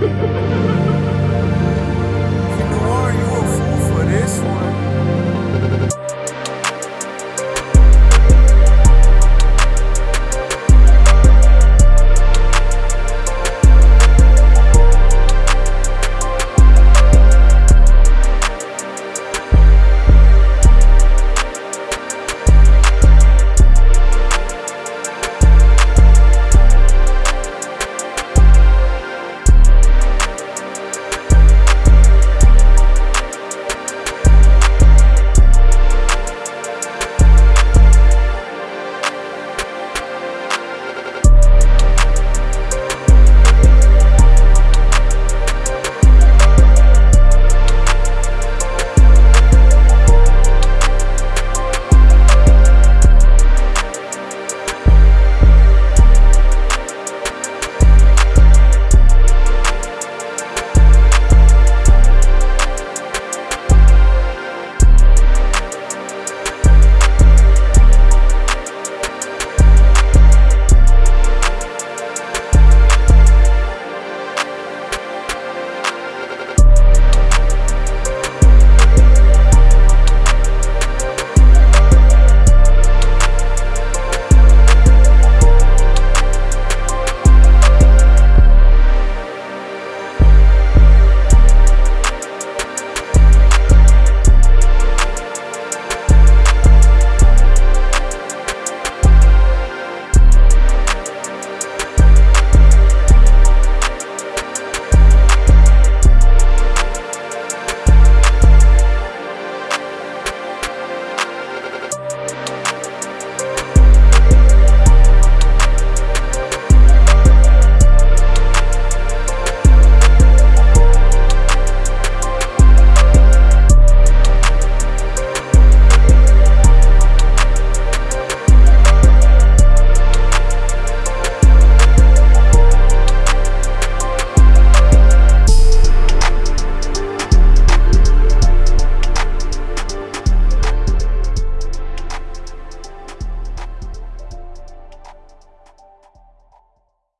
Ha ha ha!